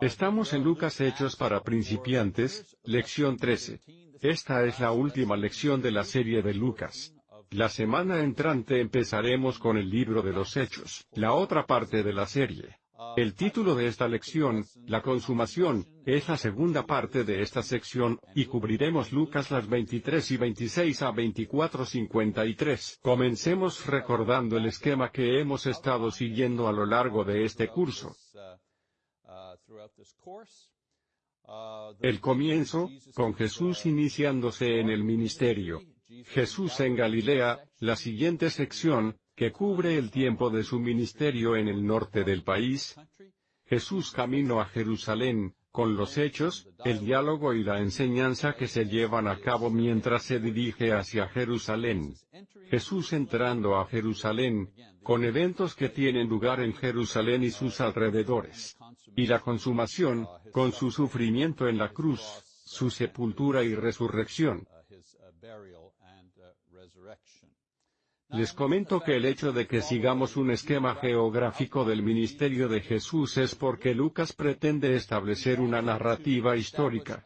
Estamos en Lucas Hechos para principiantes, lección 13. Esta es la última lección de la serie de Lucas. La semana entrante empezaremos con el libro de los Hechos, la otra parte de la serie. El título de esta lección, La consumación, es la segunda parte de esta sección, y cubriremos Lucas las 23 y 26 a 24-53. Comencemos recordando el esquema que hemos estado siguiendo a lo largo de este curso. El comienzo, con Jesús iniciándose en el ministerio. Jesús en Galilea, la siguiente sección, que cubre el tiempo de su ministerio en el norte del país. Jesús camino a Jerusalén, con los hechos, el diálogo y la enseñanza que se llevan a cabo mientras se dirige hacia Jerusalén. Jesús entrando a Jerusalén, con eventos que tienen lugar en Jerusalén y sus alrededores. Y la consumación, con su sufrimiento en la cruz, su sepultura y resurrección. Les comento que el hecho de que sigamos un esquema geográfico del ministerio de Jesús es porque Lucas pretende establecer una narrativa histórica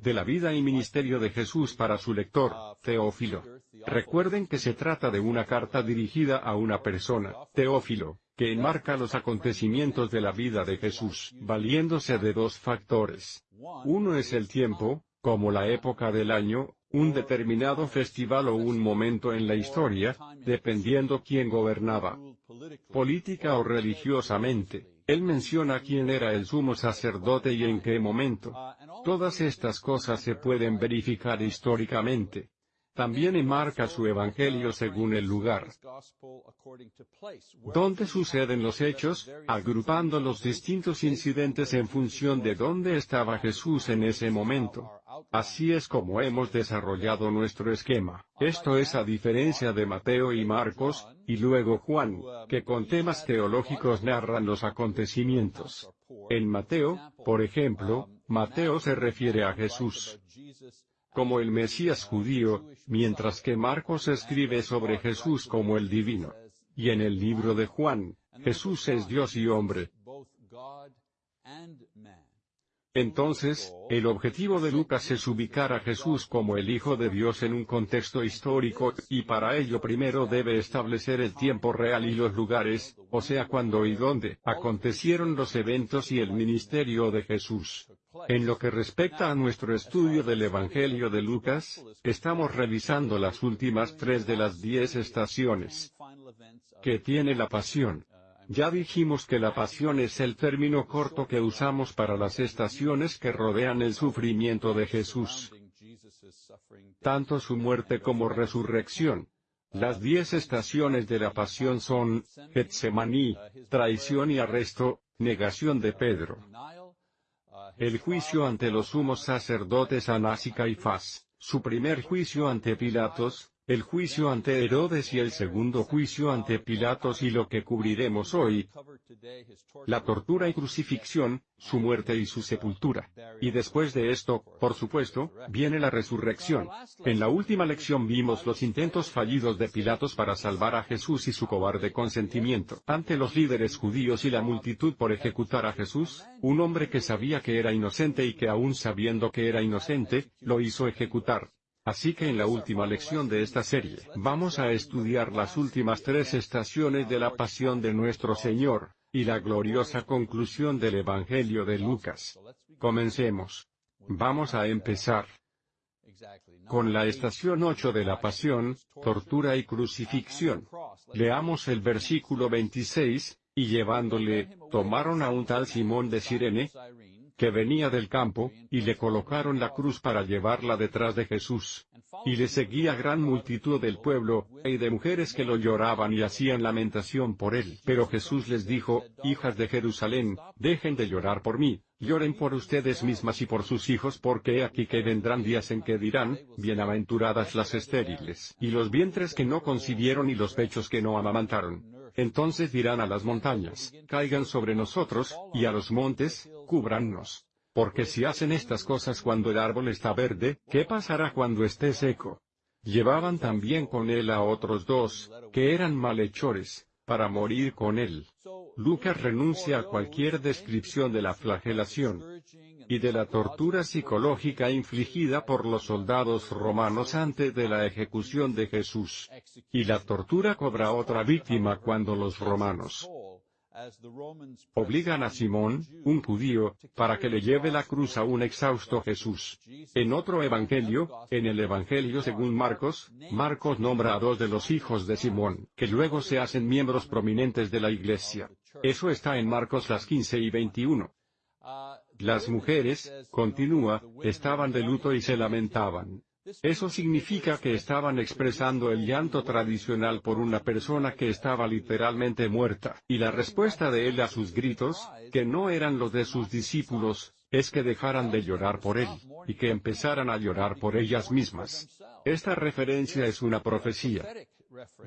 de la vida y ministerio de Jesús para su lector, Teófilo. Recuerden que se trata de una carta dirigida a una persona, Teófilo, que enmarca los acontecimientos de la vida de Jesús, valiéndose de dos factores. Uno es el tiempo, como la época del año, un determinado festival o un momento en la historia, dependiendo quién gobernaba. Política o religiosamente, él menciona quién era el sumo sacerdote y en qué momento. Todas estas cosas se pueden verificar históricamente. También enmarca su evangelio según el lugar. ¿Dónde suceden los hechos? Agrupando los distintos incidentes en función de dónde estaba Jesús en ese momento. Así es como hemos desarrollado nuestro esquema. Esto es a diferencia de Mateo y Marcos, y luego Juan, que con temas teológicos narran los acontecimientos. En Mateo, por ejemplo, Mateo se refiere a Jesús como el Mesías judío, mientras que Marcos escribe sobre Jesús como el divino. Y en el libro de Juan, Jesús es Dios y hombre. Entonces, el objetivo de Lucas es ubicar a Jesús como el Hijo de Dios en un contexto histórico, y para ello primero debe establecer el tiempo real y los lugares, o sea cuándo y dónde, acontecieron los eventos y el ministerio de Jesús. En lo que respecta a nuestro estudio del Evangelio de Lucas, estamos revisando las últimas tres de las diez estaciones que tiene la pasión. Ya dijimos que la pasión es el término corto que usamos para las estaciones que rodean el sufrimiento de Jesús. Tanto su muerte como resurrección. Las diez estaciones de la pasión son, Getsemaní, traición y arresto, negación de Pedro. El juicio ante los sumos sacerdotes Anás y Caifás, su primer juicio ante Pilatos, el juicio ante Herodes y el segundo juicio ante Pilatos y lo que cubriremos hoy, la tortura y crucifixión, su muerte y su sepultura. Y después de esto, por supuesto, viene la resurrección. En la última lección vimos los intentos fallidos de Pilatos para salvar a Jesús y su cobarde consentimiento ante los líderes judíos y la multitud por ejecutar a Jesús, un hombre que sabía que era inocente y que aún sabiendo que era inocente, lo hizo ejecutar. Así que en la última lección de esta serie, vamos a estudiar las últimas tres estaciones de la pasión de nuestro Señor, y la gloriosa conclusión del Evangelio de Lucas. Comencemos. Vamos a empezar con la estación 8 de la pasión, tortura y crucifixión. Leamos el versículo 26, y llevándole, tomaron a un tal Simón de Sirene, que venía del campo, y le colocaron la cruz para llevarla detrás de Jesús. Y le seguía gran multitud del pueblo, y de mujeres que lo lloraban y hacían lamentación por él. Pero Jesús les dijo, Hijas de Jerusalén, dejen de llorar por mí, lloren por ustedes mismas y por sus hijos porque he aquí que vendrán días en que dirán, bienaventuradas las estériles, y los vientres que no concibieron y los pechos que no amamantaron. Entonces dirán a las montañas, caigan sobre nosotros, y a los montes, cúbrannos. Porque si hacen estas cosas cuando el árbol está verde, ¿qué pasará cuando esté seco? Llevaban también con él a otros dos, que eran malhechores, para morir con él. Lucas renuncia a cualquier descripción de la flagelación y de la tortura psicológica infligida por los soldados romanos antes de la ejecución de Jesús. Y la tortura cobra otra víctima cuando los romanos obligan a Simón, un judío, para que le lleve la cruz a un exhausto Jesús. En otro evangelio, en el evangelio según Marcos, Marcos nombra a dos de los hijos de Simón, que luego se hacen miembros prominentes de la iglesia. Eso está en Marcos las 15 y 21. Las mujeres, continúa, estaban de luto y se lamentaban. Eso significa que estaban expresando el llanto tradicional por una persona que estaba literalmente muerta, y la respuesta de él a sus gritos, que no eran los de sus discípulos, es que dejaran de llorar por él, y que empezaran a llorar por ellas mismas. Esta referencia es una profecía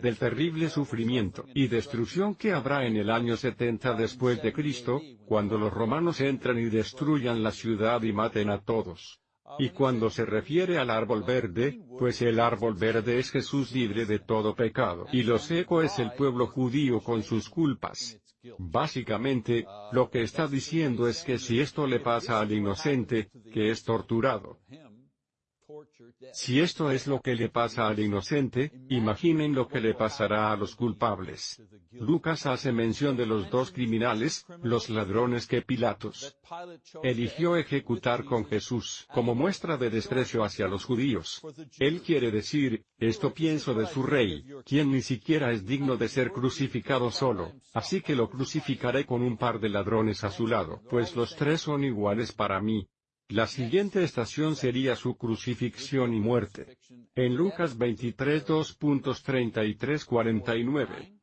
del terrible sufrimiento y destrucción que habrá en el año 70 después de Cristo, cuando los romanos entran y destruyan la ciudad y maten a todos. Y cuando se refiere al árbol verde, pues el árbol verde es Jesús libre de todo pecado, y lo seco es el pueblo judío con sus culpas. Básicamente, lo que está diciendo es que si esto le pasa al inocente, que es torturado, si esto es lo que le pasa al inocente, imaginen lo que le pasará a los culpables. Lucas hace mención de los dos criminales, los ladrones que Pilatos eligió ejecutar con Jesús, como muestra de desprecio hacia los judíos. Él quiere decir, esto pienso de su rey, quien ni siquiera es digno de ser crucificado solo, así que lo crucificaré con un par de ladrones a su lado, pues los tres son iguales para mí, la siguiente estación sería su crucifixión y muerte. En Lucas 23 2.33-49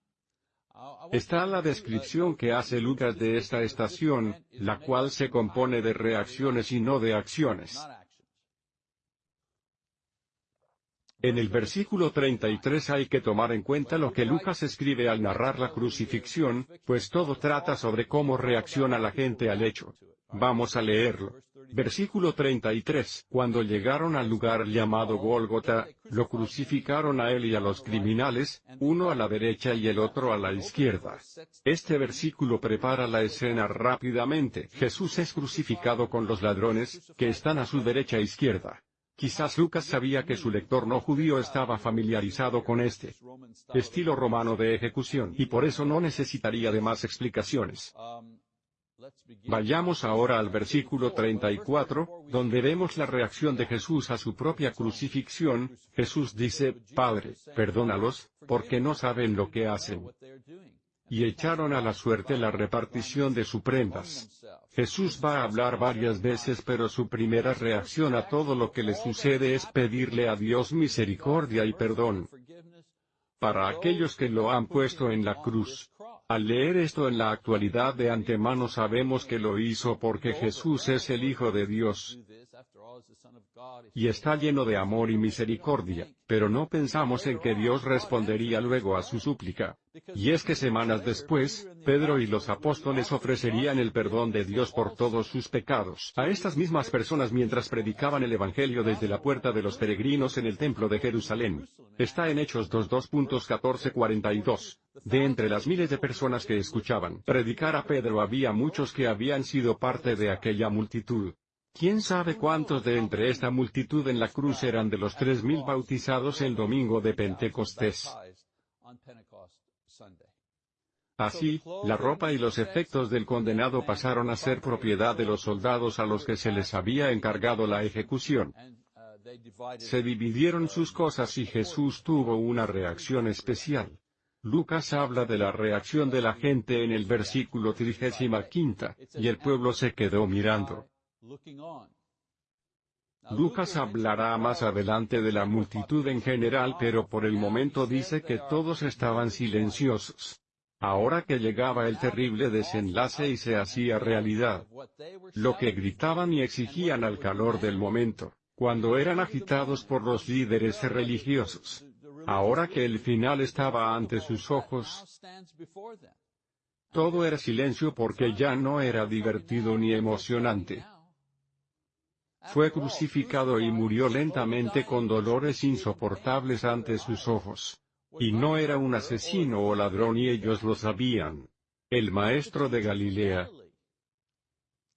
está la descripción que hace Lucas de esta estación, la cual se compone de reacciones y no de acciones. En el versículo 33 hay que tomar en cuenta lo que Lucas escribe al narrar la crucifixión, pues todo trata sobre cómo reacciona la gente al hecho. Vamos a leerlo. Versículo 33. Cuando llegaron al lugar llamado Gólgota, lo crucificaron a él y a los criminales, uno a la derecha y el otro a la izquierda. Este versículo prepara la escena rápidamente. Jesús es crucificado con los ladrones, que están a su derecha e izquierda. Quizás Lucas sabía que su lector no judío estaba familiarizado con este estilo romano de ejecución, y por eso no necesitaría de más explicaciones. Vayamos ahora al versículo 34, donde vemos la reacción de Jesús a su propia crucifixión. Jesús dice, Padre, perdónalos, porque no saben lo que hacen. Y echaron a la suerte la repartición de sus prendas. Jesús va a hablar varias veces pero su primera reacción a todo lo que le sucede es pedirle a Dios misericordia y perdón. Para aquellos que lo han puesto en la cruz, al leer esto en la actualidad de antemano sabemos que lo hizo porque Jesús es el Hijo de Dios. Y está lleno de amor y misericordia, pero no pensamos en que Dios respondería luego a su súplica. Y es que semanas después, Pedro y los apóstoles ofrecerían el perdón de Dios por todos sus pecados a estas mismas personas mientras predicaban el Evangelio desde la puerta de los peregrinos en el templo de Jerusalén. Está en Hechos 2.2.14-42. De entre las miles de personas que escuchaban predicar a Pedro había muchos que habían sido parte de aquella multitud. ¿Quién sabe cuántos de entre esta multitud en la cruz eran de los tres mil bautizados el domingo de Pentecostés? Así, la ropa y los efectos del condenado pasaron a ser propiedad de los soldados a los que se les había encargado la ejecución. Se dividieron sus cosas y Jesús tuvo una reacción especial. Lucas habla de la reacción de la gente en el versículo 35, y el pueblo se quedó mirando. Lucas hablará más adelante de la multitud en general pero por el momento dice que todos estaban silenciosos. Ahora que llegaba el terrible desenlace y se hacía realidad. Lo que gritaban y exigían al calor del momento, cuando eran agitados por los líderes religiosos. Ahora que el final estaba ante sus ojos, todo era silencio porque ya no era divertido ni emocionante. Fue crucificado y murió lentamente con dolores insoportables ante sus ojos. Y no era un asesino o ladrón y ellos lo sabían. el maestro de Galilea.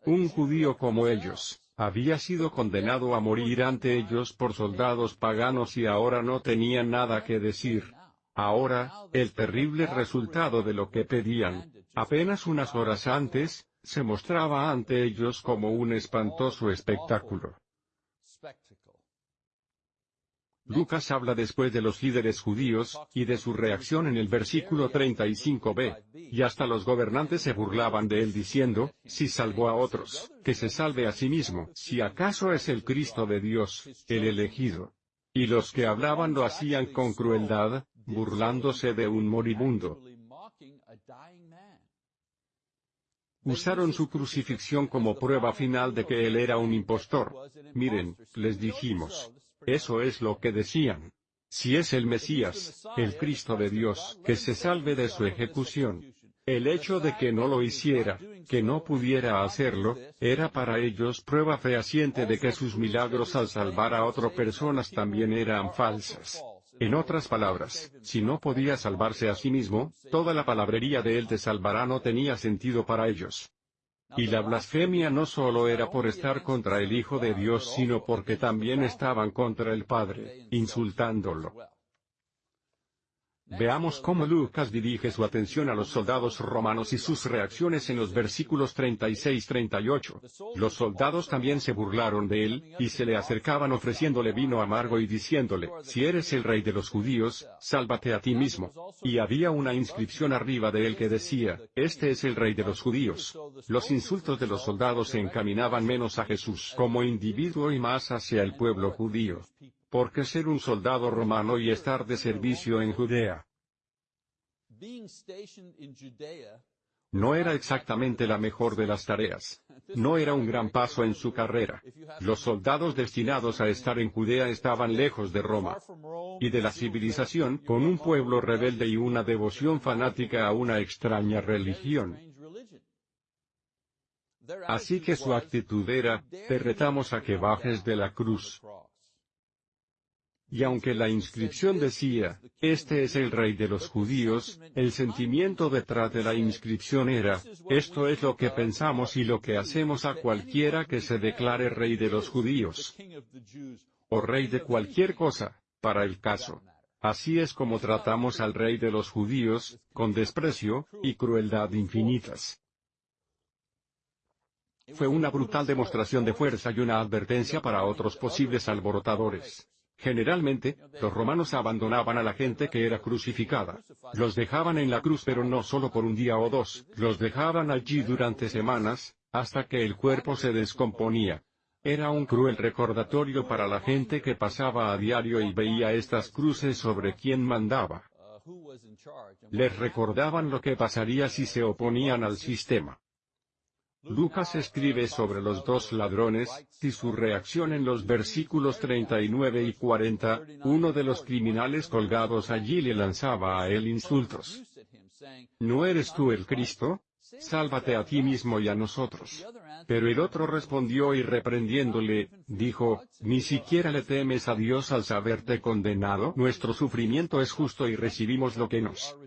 Un judío como ellos, había sido condenado a morir ante ellos por soldados paganos y ahora no tenía nada que decir. Ahora, el terrible resultado de lo que pedían, apenas unas horas antes, se mostraba ante ellos como un espantoso espectáculo. Lucas habla después de los líderes judíos, y de su reacción en el versículo 35b, y hasta los gobernantes se burlaban de él diciendo, si salvó a otros, que se salve a sí mismo, si acaso es el Cristo de Dios, el elegido. Y los que hablaban lo hacían con crueldad, burlándose de un moribundo. Usaron su crucifixión como prueba final de que él era un impostor. Miren, les dijimos, eso es lo que decían. Si es el Mesías, el Cristo de Dios, que se salve de su ejecución. El hecho de que no lo hiciera, que no pudiera hacerlo, era para ellos prueba fehaciente de que sus milagros al salvar a otras personas también eran falsas. En otras palabras, si no podía salvarse a sí mismo, toda la palabrería de él te salvará no tenía sentido para ellos. Y la blasfemia no solo era por estar contra el Hijo de Dios sino porque también estaban contra el Padre, insultándolo. Veamos cómo Lucas dirige su atención a los soldados romanos y sus reacciones en los versículos 36-38. Los soldados también se burlaron de él, y se le acercaban ofreciéndole vino amargo y diciéndole, si eres el rey de los judíos, sálvate a ti mismo. Y había una inscripción arriba de él que decía, este es el rey de los judíos. Los insultos de los soldados se encaminaban menos a Jesús como individuo y más hacia el pueblo judío porque ser un soldado romano y estar de servicio en Judea no era exactamente la mejor de las tareas. No era un gran paso en su carrera. Los soldados destinados a estar en Judea estaban lejos de Roma y de la civilización, con un pueblo rebelde y una devoción fanática a una extraña religión. Así que su actitud era, te retamos a que bajes de la cruz. Y aunque la inscripción decía, este es el rey de los judíos, el sentimiento detrás de la inscripción era, esto es lo que pensamos y lo que hacemos a cualquiera que se declare rey de los judíos. O rey de cualquier cosa, para el caso. Así es como tratamos al rey de los judíos, con desprecio, y crueldad infinitas. Fue una brutal demostración de fuerza y una advertencia para otros posibles alborotadores. Generalmente, los romanos abandonaban a la gente que era crucificada. Los dejaban en la cruz pero no solo por un día o dos, los dejaban allí durante semanas, hasta que el cuerpo se descomponía. Era un cruel recordatorio para la gente que pasaba a diario y veía estas cruces sobre quien mandaba. Les recordaban lo que pasaría si se oponían al sistema. Lucas escribe sobre los dos ladrones, y su reacción en los versículos 39 y 40, uno de los criminales colgados allí le lanzaba a él insultos. ¿No eres tú el Cristo? Sálvate a ti mismo y a nosotros. Pero el otro respondió y reprendiéndole, dijo, ¿ni siquiera le temes a Dios al saberte condenado? Nuestro sufrimiento es justo y recibimos lo que nos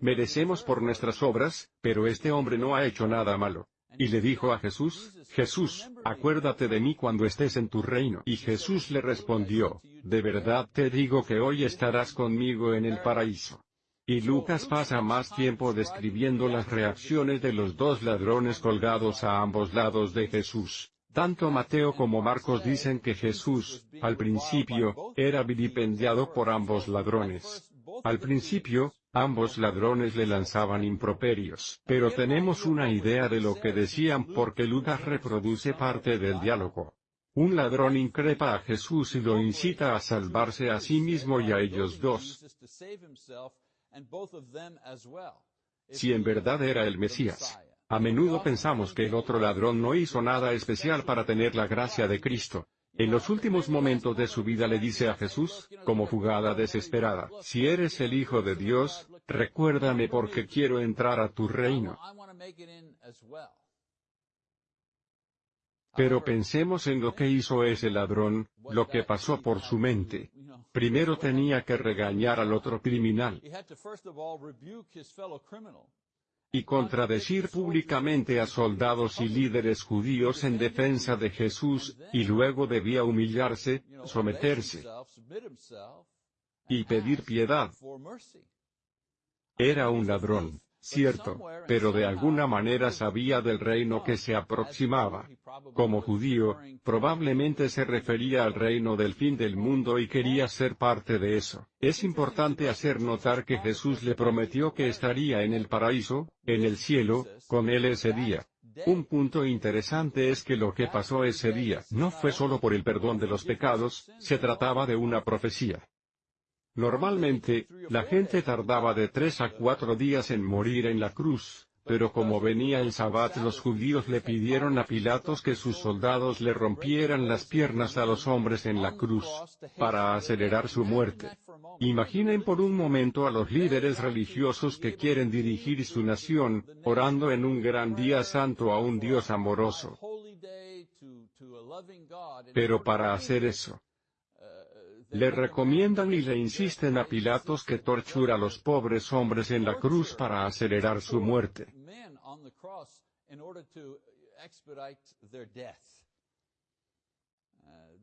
merecemos por nuestras obras, pero este hombre no ha hecho nada malo. Y le dijo a Jesús, Jesús, acuérdate de mí cuando estés en tu reino. Y Jesús le respondió, de verdad te digo que hoy estarás conmigo en el paraíso. Y Lucas pasa más tiempo describiendo las reacciones de los dos ladrones colgados a ambos lados de Jesús. Tanto Mateo como Marcos dicen que Jesús, al principio, era vilipendiado por ambos ladrones. Al principio, Ambos ladrones le lanzaban improperios, pero tenemos una idea de lo que decían porque Lucas reproduce parte del diálogo. Un ladrón increpa a Jesús y lo incita a salvarse a sí mismo y a ellos dos. Si en verdad era el Mesías. A menudo pensamos que el otro ladrón no hizo nada especial para tener la gracia de Cristo, en los últimos momentos de su vida le dice a Jesús, como jugada desesperada, si eres el Hijo de Dios, recuérdame porque quiero entrar a tu reino. Pero pensemos en lo que hizo ese ladrón, lo que pasó por su mente. Primero tenía que regañar al otro criminal. Y contradecir públicamente a soldados y líderes judíos en defensa de Jesús, y luego debía humillarse, someterse y pedir piedad. Era un ladrón, cierto, pero de alguna manera sabía del reino que se aproximaba. Como judío, probablemente se refería al reino del fin del mundo y quería ser parte de eso. Es importante hacer notar que Jesús le prometió que estaría en el paraíso, en el cielo, con él ese día. Un punto interesante es que lo que pasó ese día no fue solo por el perdón de los pecados, se trataba de una profecía. Normalmente, la gente tardaba de tres a cuatro días en morir en la cruz, pero como venía el sabbat los judíos le pidieron a Pilatos que sus soldados le rompieran las piernas a los hombres en la cruz, para acelerar su muerte. Imaginen por un momento a los líderes religiosos que quieren dirigir su nación, orando en un gran día santo a un Dios amoroso. Pero para hacer eso, le recomiendan y le insisten a Pilatos que tortura a los pobres hombres en la cruz para acelerar su muerte.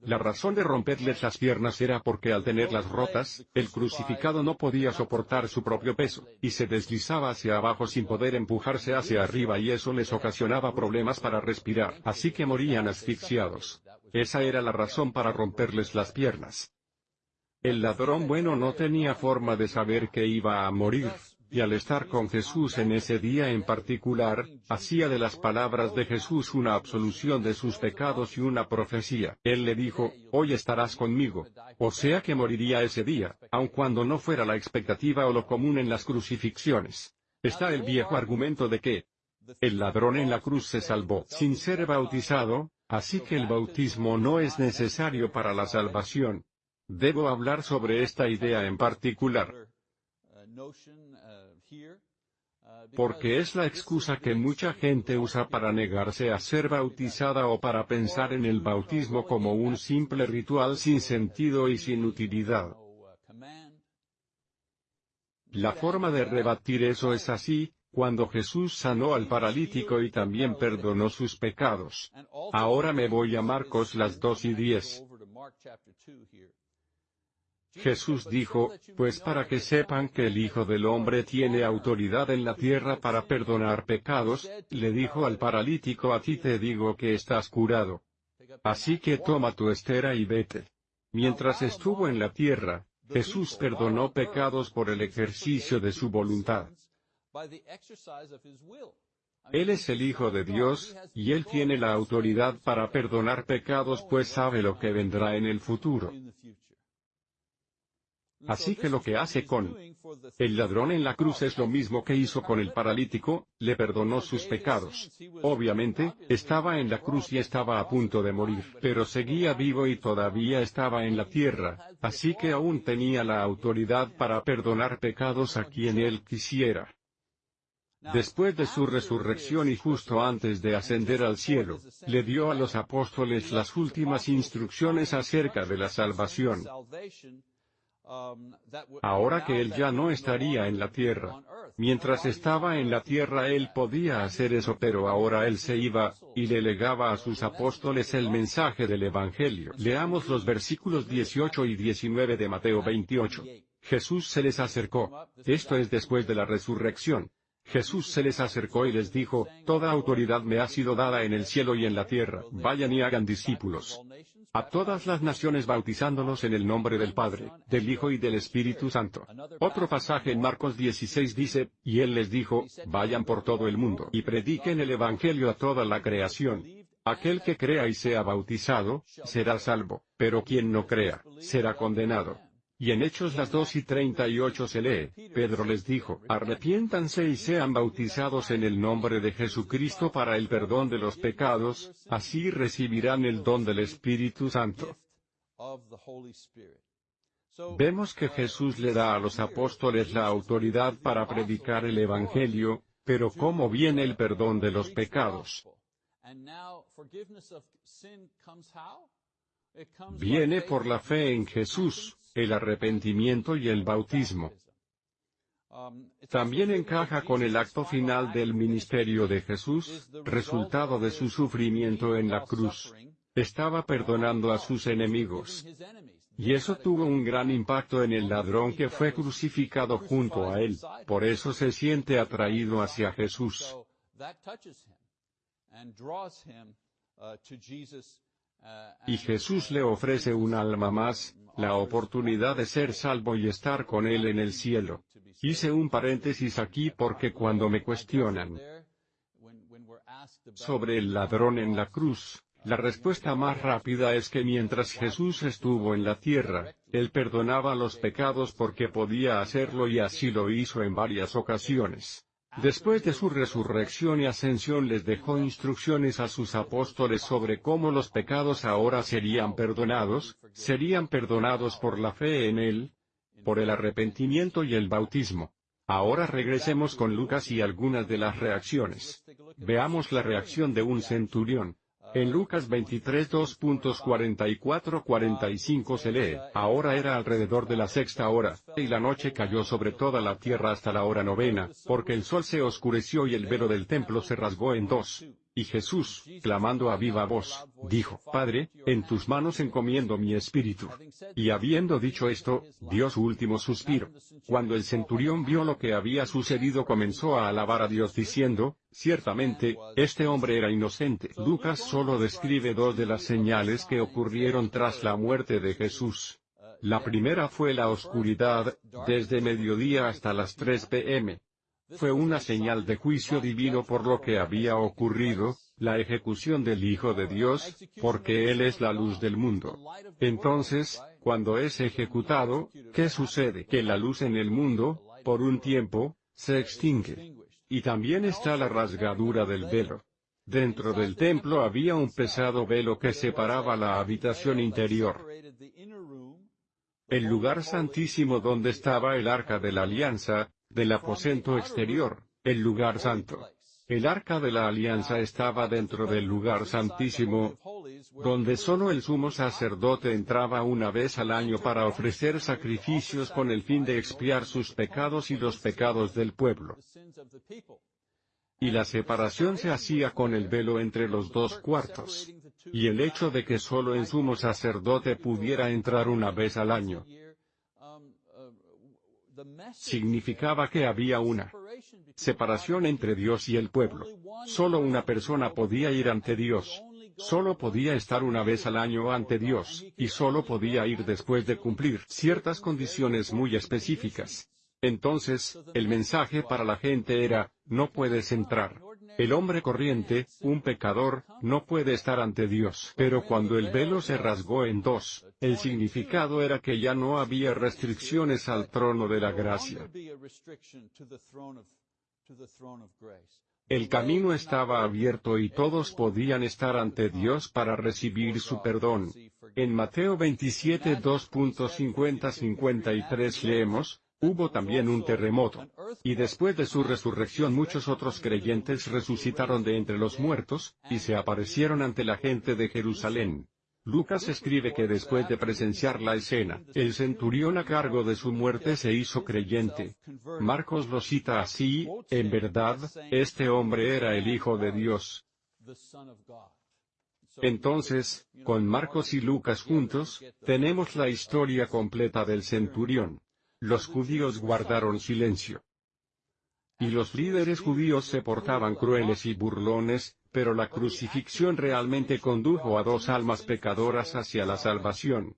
La razón de romperles las piernas era porque al tenerlas rotas, el crucificado no podía soportar su propio peso, y se deslizaba hacia abajo sin poder empujarse hacia arriba y eso les ocasionaba problemas para respirar, así que morían asfixiados. Esa era la razón para romperles las piernas. El ladrón bueno no tenía forma de saber que iba a morir, y al estar con Jesús en ese día en particular, hacía de las palabras de Jesús una absolución de sus pecados y una profecía. Él le dijo, hoy estarás conmigo. O sea que moriría ese día, aun cuando no fuera la expectativa o lo común en las crucifixiones. Está el viejo argumento de que el ladrón en la cruz se salvó sin ser bautizado, así que el bautismo no es necesario para la salvación. Debo hablar sobre esta idea en particular. Porque es la excusa que mucha gente usa para negarse a ser bautizada o para pensar en el bautismo como un simple ritual sin sentido y sin utilidad. La forma de rebatir eso es así, cuando Jesús sanó al paralítico y también perdonó sus pecados. Ahora me voy a Marcos las dos y diez. Jesús dijo, pues para que sepan que el Hijo del Hombre tiene autoridad en la tierra para perdonar pecados, le dijo al paralítico a ti te digo que estás curado. Así que toma tu estera y vete. Mientras estuvo en la tierra, Jesús perdonó pecados por el ejercicio de su voluntad. Él es el Hijo de Dios, y Él tiene la autoridad para perdonar pecados pues sabe lo que vendrá en el futuro. Así que lo que hace con el ladrón en la cruz es lo mismo que hizo con el paralítico, le perdonó sus pecados. Obviamente, estaba en la cruz y estaba a punto de morir, pero seguía vivo y todavía estaba en la tierra, así que aún tenía la autoridad para perdonar pecados a quien él quisiera. Después de su resurrección y justo antes de ascender al cielo, le dio a los apóstoles las últimas instrucciones acerca de la salvación. Ahora que él ya no estaría en la tierra. Mientras estaba en la tierra él podía hacer eso pero ahora él se iba, y le legaba a sus apóstoles el mensaje del Evangelio. Leamos los versículos 18 y 19 de Mateo 28. Jesús se les acercó. Esto es después de la resurrección. Jesús se les acercó y les dijo, Toda autoridad me ha sido dada en el cielo y en la tierra, vayan y hagan discípulos a todas las naciones bautizándolos en el nombre del Padre, del Hijo y del Espíritu Santo. Otro pasaje en Marcos 16 dice, y él les dijo, vayan por todo el mundo y prediquen el Evangelio a toda la creación. Aquel que crea y sea bautizado, será salvo, pero quien no crea, será condenado. Y en Hechos las 2 y 38 se lee, Pedro les dijo, arrepiéntanse y sean bautizados en el nombre de Jesucristo para el perdón de los pecados, así recibirán el don del Espíritu Santo. Vemos que Jesús le da a los apóstoles la autoridad para predicar el Evangelio, pero ¿cómo viene el perdón de los pecados? Viene por la fe en Jesús, el arrepentimiento y el bautismo. También encaja con el acto final del ministerio de Jesús, resultado de su sufrimiento en la cruz. Estaba perdonando a sus enemigos. Y eso tuvo un gran impacto en el ladrón que fue crucificado junto a él, por eso se siente atraído hacia Jesús. Y Jesús le ofrece un alma más, la oportunidad de ser salvo y estar con Él en el cielo. Hice un paréntesis aquí porque cuando me cuestionan sobre el ladrón en la cruz, la respuesta más rápida es que mientras Jesús estuvo en la tierra, Él perdonaba los pecados porque podía hacerlo y así lo hizo en varias ocasiones. Después de su resurrección y ascensión les dejó instrucciones a sus apóstoles sobre cómo los pecados ahora serían perdonados, serían perdonados por la fe en Él, por el arrepentimiento y el bautismo. Ahora regresemos con Lucas y algunas de las reacciones. Veamos la reacción de un centurión. En Lucas 23 2.44-45 se lee, ahora era alrededor de la sexta hora, y la noche cayó sobre toda la tierra hasta la hora novena, porque el sol se oscureció y el velo del templo se rasgó en dos. Y Jesús, clamando a viva voz, dijo, Padre, en tus manos encomiendo mi espíritu. Y habiendo dicho esto, dio su último suspiro. Cuando el centurión vio lo que había sucedido comenzó a alabar a Dios diciendo, ciertamente, este hombre era inocente. Lucas solo describe dos de las señales que ocurrieron tras la muerte de Jesús. La primera fue la oscuridad, desde mediodía hasta las 3 pm fue una señal de juicio divino por lo que había ocurrido, la ejecución del Hijo de Dios, porque Él es la luz del mundo. Entonces, cuando es ejecutado, ¿qué sucede? Que la luz en el mundo, por un tiempo, se extingue. Y también está la rasgadura del velo. Dentro del templo había un pesado velo que separaba la habitación interior. El lugar santísimo donde estaba el arca de la alianza, del aposento exterior, el lugar santo. El arca de la alianza estaba dentro del lugar santísimo, donde solo el sumo sacerdote entraba una vez al año para ofrecer sacrificios con el fin de expiar sus pecados y los pecados del pueblo. Y la separación se hacía con el velo entre los dos cuartos. Y el hecho de que solo el sumo sacerdote pudiera entrar una vez al año, significaba que había una separación entre Dios y el pueblo. Solo una persona podía ir ante Dios. Solo podía estar una vez al año ante Dios, y solo podía ir después de cumplir ciertas condiciones muy específicas. Entonces, el mensaje para la gente era, no puedes entrar. El hombre corriente, un pecador, no puede estar ante Dios. Pero cuando el velo se rasgó en dos, el significado era que ya no había restricciones al trono de la gracia. El camino estaba abierto y todos podían estar ante Dios para recibir su perdón. En Mateo 27 2.50-53 leemos, Hubo también un terremoto. Y después de su resurrección muchos otros creyentes resucitaron de entre los muertos, y se aparecieron ante la gente de Jerusalén. Lucas escribe que después de presenciar la escena, el centurión a cargo de su muerte se hizo creyente. Marcos lo cita así, en verdad, este hombre era el Hijo de Dios. Entonces, con Marcos y Lucas juntos, tenemos la historia completa del centurión. Los judíos guardaron silencio. Y los líderes judíos se portaban crueles y burlones, pero la crucifixión realmente condujo a dos almas pecadoras hacia la salvación.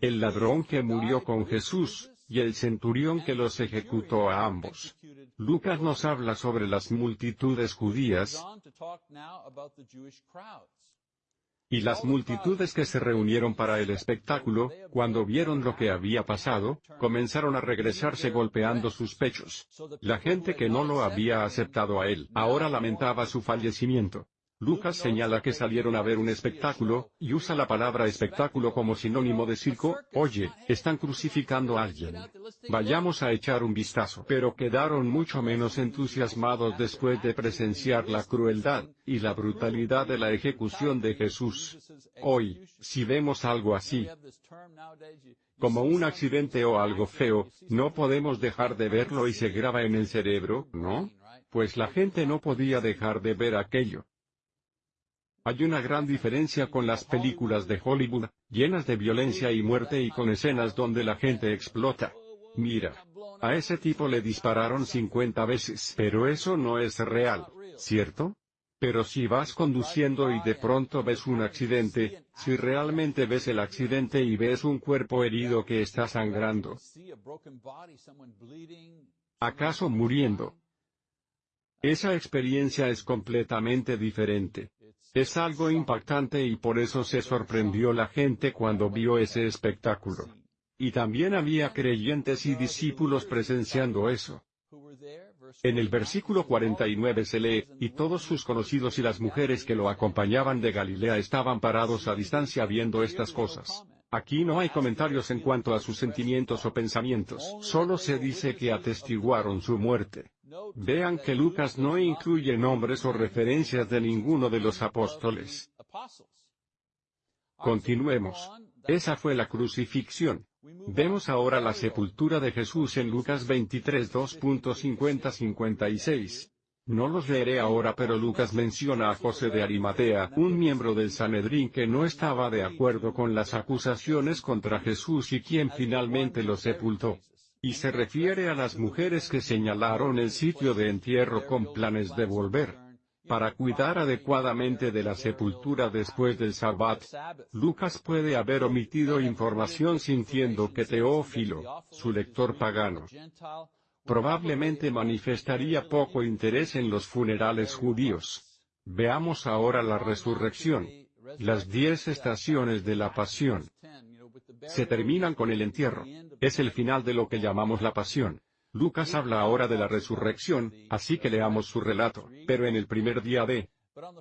El ladrón que murió con Jesús, y el centurión que los ejecutó a ambos. Lucas nos habla sobre las multitudes judías, y las multitudes que se reunieron para el espectáculo, cuando vieron lo que había pasado, comenzaron a regresarse golpeando sus pechos. La gente que no lo había aceptado a él, ahora lamentaba su fallecimiento. Lucas señala que salieron a ver un espectáculo, y usa la palabra espectáculo como sinónimo de circo, oye, están crucificando a alguien. Vayamos a echar un vistazo. Pero quedaron mucho menos entusiasmados después de presenciar la crueldad, y la brutalidad de la ejecución de Jesús. Hoy, si vemos algo así, como un accidente o algo feo, no podemos dejar de verlo y se graba en el cerebro, ¿no? Pues la gente no podía dejar de ver aquello. Hay una gran diferencia con las películas de Hollywood, llenas de violencia y muerte y con escenas donde la gente explota. Mira. A ese tipo le dispararon 50 veces. Pero eso no es real, ¿cierto? Pero si vas conduciendo y de pronto ves un accidente, si realmente ves el accidente y ves un cuerpo herido que está sangrando, acaso muriendo, esa experiencia es completamente diferente. Es algo impactante y por eso se sorprendió la gente cuando vio ese espectáculo. Y también había creyentes y discípulos presenciando eso. En el versículo 49 se lee, y todos sus conocidos y las mujeres que lo acompañaban de Galilea estaban parados a distancia viendo estas cosas. Aquí no hay comentarios en cuanto a sus sentimientos o pensamientos, solo se dice que atestiguaron su muerte. Vean que Lucas no incluye nombres o referencias de ninguno de los apóstoles. Continuemos. Esa fue la crucifixión. Vemos ahora la sepultura de Jesús en Lucas 23 2.50-56. No los leeré ahora pero Lucas menciona a José de Arimatea, un miembro del Sanedrín que no estaba de acuerdo con las acusaciones contra Jesús y quien finalmente lo sepultó. Y se refiere a las mujeres que señalaron el sitio de entierro con planes de volver para cuidar adecuadamente de la sepultura después del Sabbat. Lucas puede haber omitido información sintiendo que Teófilo, su lector pagano, probablemente manifestaría poco interés en los funerales judíos. Veamos ahora la resurrección. Las diez estaciones de la pasión se terminan con el entierro. Es el final de lo que llamamos la pasión. Lucas habla ahora de la resurrección, así que leamos su relato. Pero en el primer día de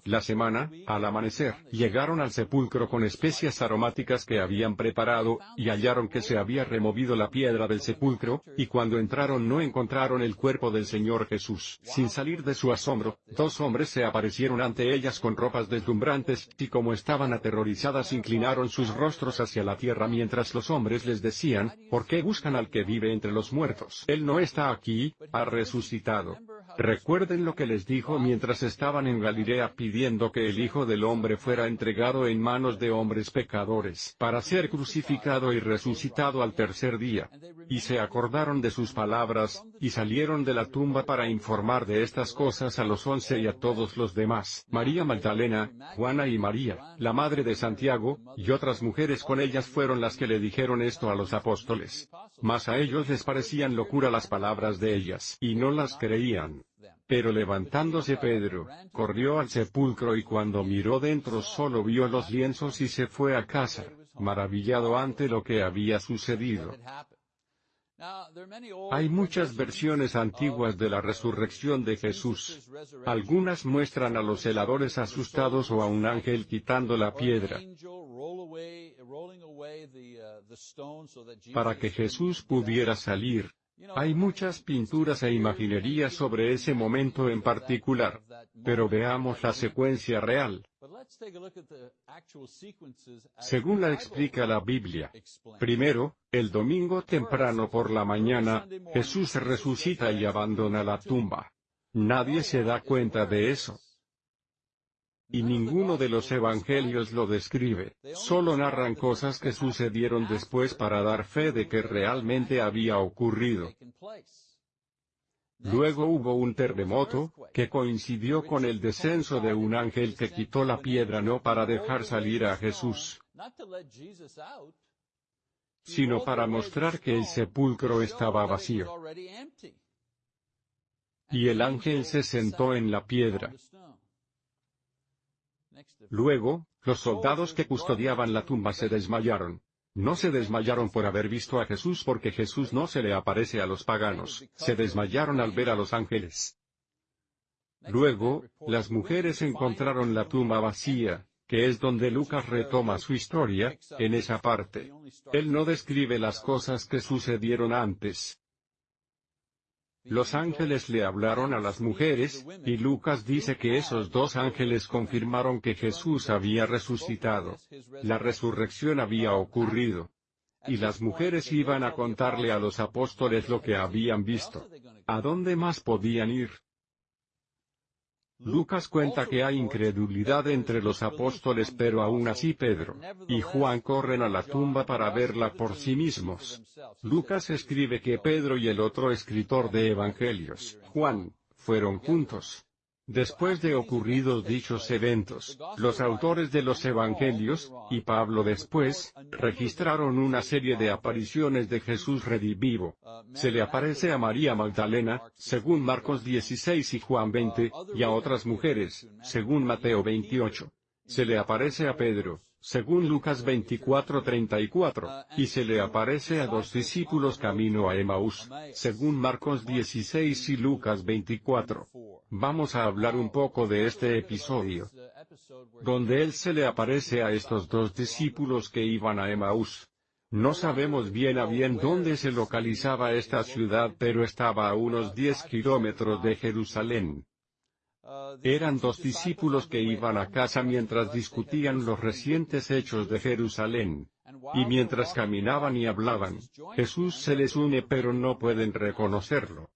la semana, al amanecer, llegaron al sepulcro con especias aromáticas que habían preparado, y hallaron que se había removido la piedra del sepulcro, y cuando entraron no encontraron el cuerpo del Señor Jesús. Sin salir de su asombro, dos hombres se aparecieron ante ellas con ropas deslumbrantes, y como estaban aterrorizadas inclinaron sus rostros hacia la tierra mientras los hombres les decían, ¿por qué buscan al que vive entre los muertos? Él no está aquí, ha resucitado. Recuerden lo que les dijo mientras estaban en Galilea pidiendo que el Hijo del Hombre fuera entregado en manos de hombres pecadores, para ser crucificado y resucitado al tercer día. Y se acordaron de sus palabras, y salieron de la tumba para informar de estas cosas a los once y a todos los demás. María Magdalena, Juana y María, la madre de Santiago, y otras mujeres con ellas fueron las que le dijeron esto a los apóstoles. Mas a ellos les parecían locura las palabras de ellas, y no las creían. Pero levantándose Pedro, corrió al sepulcro y cuando miró dentro solo vio los lienzos y se fue a casa, maravillado ante lo que había sucedido. Hay muchas versiones antiguas de la resurrección de Jesús. Algunas muestran a los celadores asustados o a un ángel quitando la piedra para que Jesús pudiera salir. Hay muchas pinturas e imaginería sobre ese momento en particular. Pero veamos la secuencia real. Según la explica la Biblia. Primero, el domingo temprano por la mañana, Jesús resucita y abandona la tumba. Nadie se da cuenta de eso. Y ninguno de los evangelios lo describe, solo narran cosas que sucedieron después para dar fe de que realmente había ocurrido. Luego hubo un terremoto, que coincidió con el descenso de un ángel que quitó la piedra no para dejar salir a Jesús, sino para mostrar que el sepulcro estaba vacío. Y el ángel se sentó en la piedra. Luego, los soldados que custodiaban la tumba se desmayaron. No se desmayaron por haber visto a Jesús porque Jesús no se le aparece a los paganos, se desmayaron al ver a los ángeles. Luego, las mujeres encontraron la tumba vacía, que es donde Lucas retoma su historia, en esa parte. Él no describe las cosas que sucedieron antes. Los ángeles le hablaron a las mujeres, y Lucas dice que esos dos ángeles confirmaron que Jesús había resucitado. La resurrección había ocurrido. Y las mujeres iban a contarle a los apóstoles lo que habían visto. ¿A dónde más podían ir? Lucas cuenta que hay incredulidad entre los apóstoles pero aún así Pedro y Juan corren a la tumba para verla por sí mismos. Lucas escribe que Pedro y el otro escritor de Evangelios, Juan, fueron juntos. Después de ocurridos dichos eventos, los autores de los Evangelios, y Pablo después, registraron una serie de apariciones de Jesús redivivo. Se le aparece a María Magdalena, según Marcos 16 y Juan 20, y a otras mujeres, según Mateo 28. Se le aparece a Pedro, según Lucas 24:34, y se le aparece a dos discípulos camino a Emaús, según Marcos 16 y Lucas 24. Vamos a hablar un poco de este episodio, donde él se le aparece a estos dos discípulos que iban a Emaús. No sabemos bien a bien dónde se localizaba esta ciudad pero estaba a unos 10 kilómetros de Jerusalén. Eran dos discípulos que iban a casa mientras discutían los recientes hechos de Jerusalén. Y mientras caminaban y hablaban, Jesús se les une pero no pueden reconocerlo.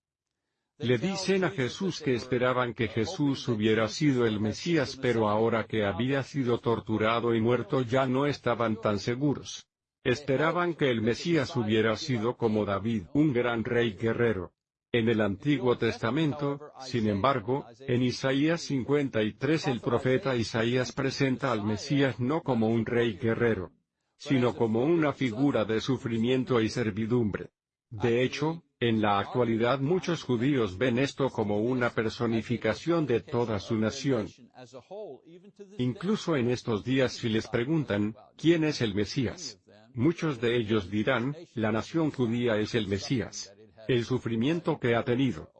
Le dicen a Jesús que esperaban que Jesús hubiera sido el Mesías pero ahora que había sido torturado y muerto ya no estaban tan seguros. Esperaban que el Mesías hubiera sido como David, un gran rey guerrero. En el Antiguo Testamento, sin embargo, en Isaías 53 el profeta Isaías presenta al Mesías no como un rey guerrero, sino como una figura de sufrimiento y servidumbre. De hecho, en la actualidad muchos judíos ven esto como una personificación de toda su nación. Incluso en estos días si les preguntan, ¿quién es el Mesías? Muchos de ellos dirán, la nación judía es el Mesías el sufrimiento que ha tenido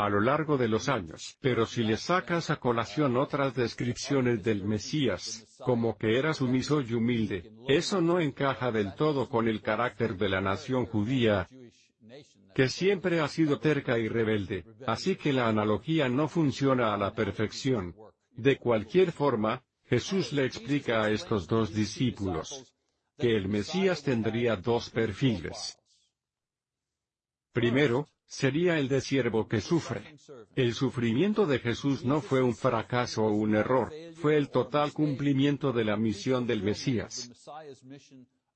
a lo largo de los años. Pero si le sacas a colación otras descripciones del Mesías, como que era sumiso y humilde, eso no encaja del todo con el carácter de la nación judía, que siempre ha sido terca y rebelde, así que la analogía no funciona a la perfección. De cualquier forma, Jesús le explica a estos dos discípulos que el Mesías tendría dos perfiles. Primero, sería el de siervo que sufre. El sufrimiento de Jesús no fue un fracaso o un error, fue el total cumplimiento de la misión del Mesías.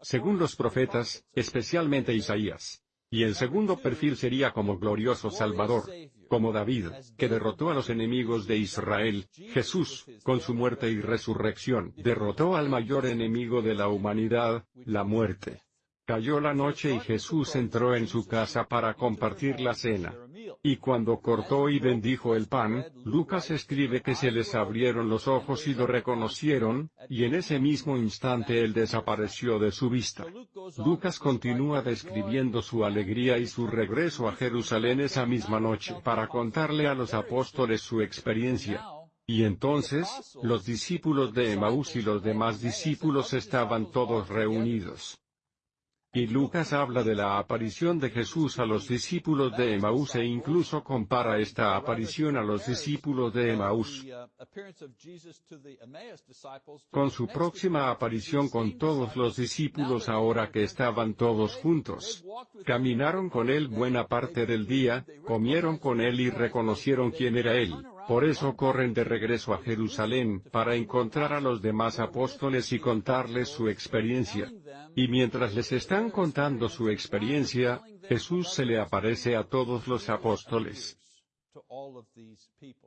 Según los profetas, especialmente Isaías. Y el segundo perfil sería como glorioso Salvador, como David, que derrotó a los enemigos de Israel, Jesús, con su muerte y resurrección, derrotó al mayor enemigo de la humanidad, la muerte. Cayó la noche y Jesús entró en su casa para compartir la cena. Y cuando cortó y bendijo el pan, Lucas escribe que se les abrieron los ojos y lo reconocieron, y en ese mismo instante él desapareció de su vista. Lucas continúa describiendo su alegría y su regreso a Jerusalén esa misma noche para contarle a los apóstoles su experiencia. Y entonces, los discípulos de Emaús y los demás discípulos estaban todos reunidos. Y Lucas habla de la aparición de Jesús a los discípulos de Emaús e incluso compara esta aparición a los discípulos de Emaús con su próxima aparición con todos los discípulos ahora que estaban todos juntos. Caminaron con él buena parte del día, comieron con él y reconocieron quién era él. Por eso corren de regreso a Jerusalén, para encontrar a los demás apóstoles y contarles su experiencia. Y mientras les están contando su experiencia, Jesús se le aparece a todos los apóstoles.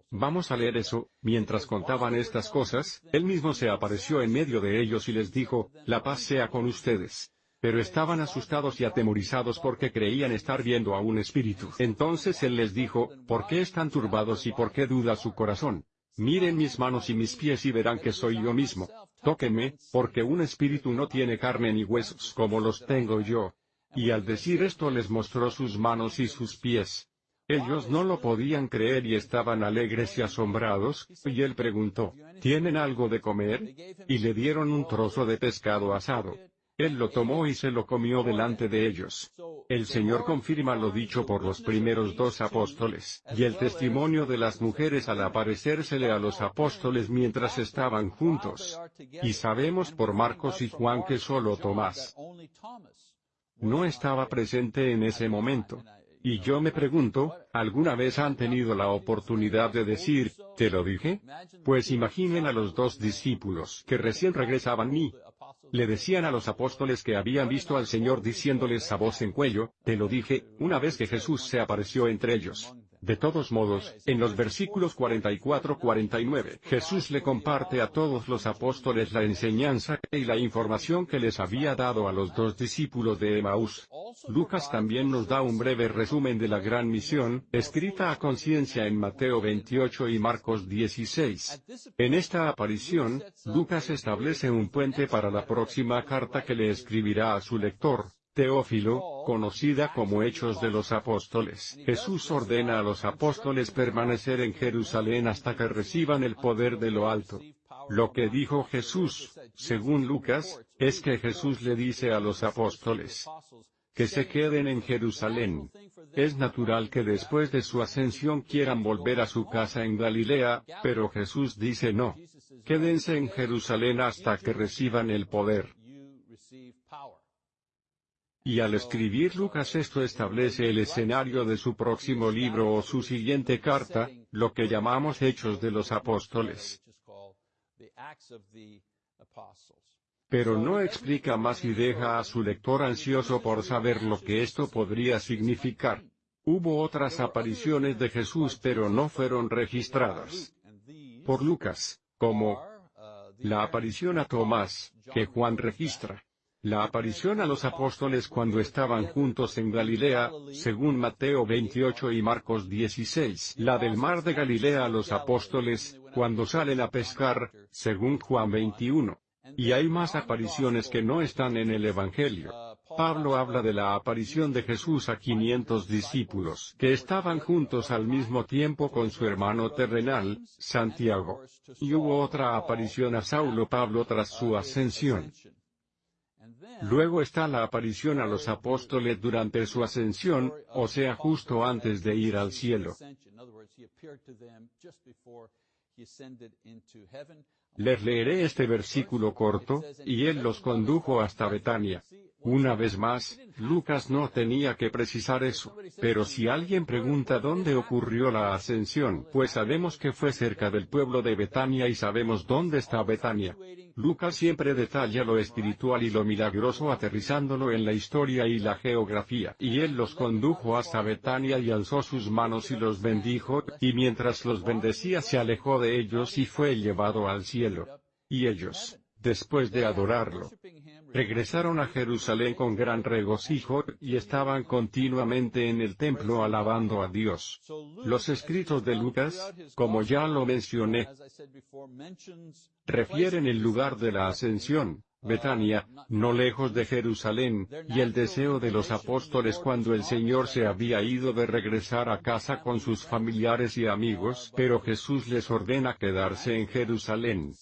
Vamos a leer eso, mientras contaban estas cosas, él mismo se apareció en medio de ellos y les dijo, la paz sea con ustedes. Pero estaban asustados y atemorizados porque creían estar viendo a un espíritu. Entonces él les dijo, ¿por qué están turbados y por qué duda su corazón? Miren mis manos y mis pies y verán que soy yo mismo. Tóquenme, porque un espíritu no tiene carne ni huesos como los tengo yo. Y al decir esto les mostró sus manos y sus pies. Ellos no lo podían creer y estaban alegres y asombrados, y él preguntó, ¿tienen algo de comer? Y le dieron un trozo de pescado asado. Él lo tomó y se lo comió delante de ellos. El Señor confirma lo dicho por los primeros dos apóstoles, y el testimonio de las mujeres al aparecérsele a los apóstoles mientras estaban juntos. Y sabemos por Marcos y Juan que solo Tomás no estaba presente en ese momento. Y yo me pregunto, ¿alguna vez han tenido la oportunidad de decir, ¿te lo dije? Pues imaginen a los dos discípulos que recién regresaban y, le decían a los apóstoles que habían visto al Señor diciéndoles a voz en cuello, te lo dije, una vez que Jesús se apareció entre ellos. De todos modos, en los versículos 44-49, Jesús le comparte a todos los apóstoles la enseñanza y la información que les había dado a los dos discípulos de Emaús. Lucas también nos da un breve resumen de la gran misión, escrita a conciencia en Mateo 28 y Marcos 16. En esta aparición, Lucas establece un puente para la próxima carta que le escribirá a su lector, Teófilo, conocida como Hechos de los Apóstoles. Jesús ordena a los apóstoles permanecer en Jerusalén hasta que reciban el poder de lo alto. Lo que dijo Jesús, según Lucas, es que Jesús le dice a los apóstoles que se queden en Jerusalén. Es natural que después de su ascensión quieran volver a su casa en Galilea, pero Jesús dice no. Quédense en Jerusalén hasta que reciban el poder. Y al escribir Lucas esto establece el escenario de su próximo libro o su siguiente carta, lo que llamamos Hechos de los Apóstoles. Pero no explica más y deja a su lector ansioso por saber lo que esto podría significar. Hubo otras apariciones de Jesús pero no fueron registradas por Lucas, como la aparición a Tomás, que Juan registra. La aparición a los apóstoles cuando estaban juntos en Galilea, según Mateo 28 y Marcos 16. La del mar de Galilea a los apóstoles, cuando salen a pescar, según Juan 21. Y hay más apariciones que no están en el Evangelio. Pablo habla de la aparición de Jesús a 500 discípulos que estaban juntos al mismo tiempo con su hermano terrenal, Santiago. Y hubo otra aparición a Saulo Pablo tras su ascensión. Luego está la aparición a los apóstoles durante su ascensión, o sea justo antes de ir al cielo. Les leeré este versículo corto, y él los condujo hasta Betania. Una vez más, Lucas no tenía que precisar eso, pero si alguien pregunta dónde ocurrió la ascensión, pues sabemos que fue cerca del pueblo de Betania y sabemos dónde está Betania. Lucas siempre detalla lo espiritual y lo milagroso aterrizándolo en la historia y la geografía. Y él los condujo hasta Betania y alzó sus manos y los bendijo, y mientras los bendecía se alejó de ellos y fue llevado al cielo. Y ellos, después de adorarlo, regresaron a Jerusalén con gran regocijo, y estaban continuamente en el templo alabando a Dios. Los escritos de Lucas, como ya lo mencioné, refieren el lugar de la ascensión, Betania, no lejos de Jerusalén, y el deseo de los apóstoles cuando el Señor se había ido de regresar a casa con sus familiares y amigos, pero Jesús les ordena quedarse en Jerusalén.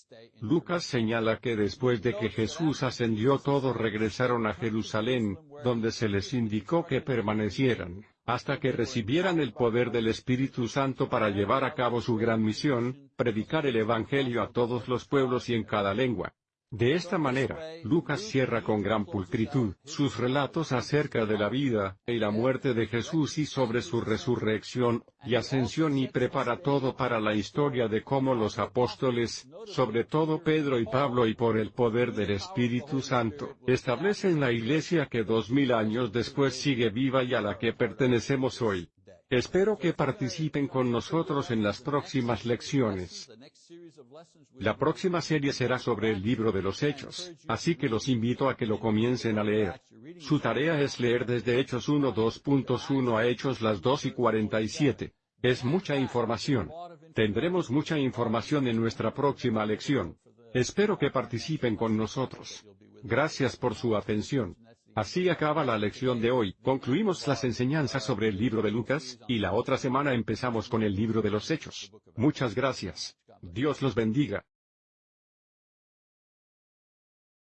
Lucas señala que después de que Jesús ascendió todos regresaron a Jerusalén, donde se les indicó que permanecieran hasta que recibieran el poder del Espíritu Santo para llevar a cabo su gran misión, predicar el Evangelio a todos los pueblos y en cada lengua. De esta manera, Lucas cierra con gran pulcritud sus relatos acerca de la vida y la muerte de Jesús y sobre su resurrección y ascensión y prepara todo para la historia de cómo los apóstoles, sobre todo Pedro y Pablo y por el poder del Espíritu Santo, establecen la iglesia que dos mil años después sigue viva y a la que pertenecemos hoy. Espero que participen con nosotros en las próximas lecciones. La próxima serie será sobre el libro de los Hechos, así que los invito a que lo comiencen a leer. Su tarea es leer desde Hechos 1.2.1 a Hechos las 2 y 47. Es mucha información. Tendremos mucha información en nuestra próxima lección. Espero que participen con nosotros. Gracias por su atención. Así acaba la lección de hoy. Concluimos las enseñanzas sobre el libro de Lucas, y la otra semana empezamos con el libro de los Hechos. Muchas gracias. Dios los bendiga.